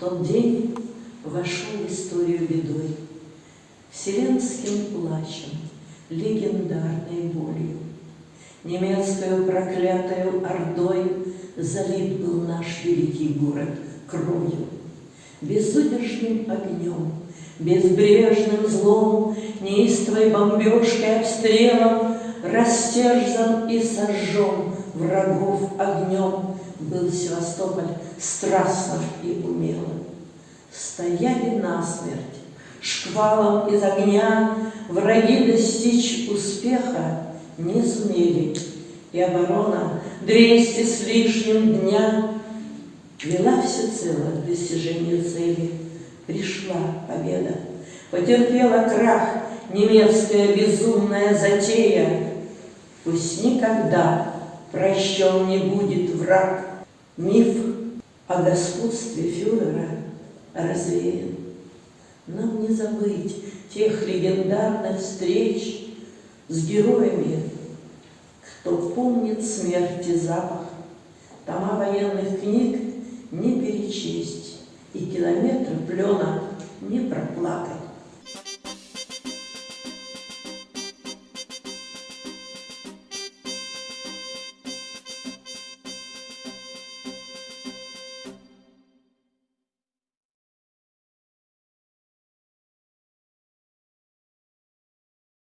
Тот день вошел в историю бедой, Вселенским плачем, легендарной болью. Немецкою проклятою ордой Залит был наш великий город кровью. Безудержным огнем, безбрежным злом, Неистовой бомбежкой, обстрелом Растерзан и сожжен врагов огнем Был Севастополь страстно и умело. Стояли насмерть, шквалом из огня Враги достичь успеха не сумели, И оборона двести с лишним дня Вела всецело к достижению цели. Пришла победа, потерпела крах Немецкая безумная затея. Пусть никогда прощен не будет враг. Миф о господстве фюрера развеян. Нам не забыть тех легендарных встреч с героями, кто помнит смерти запах. Тома военных книг не перечесть, и километры плена не проплакать.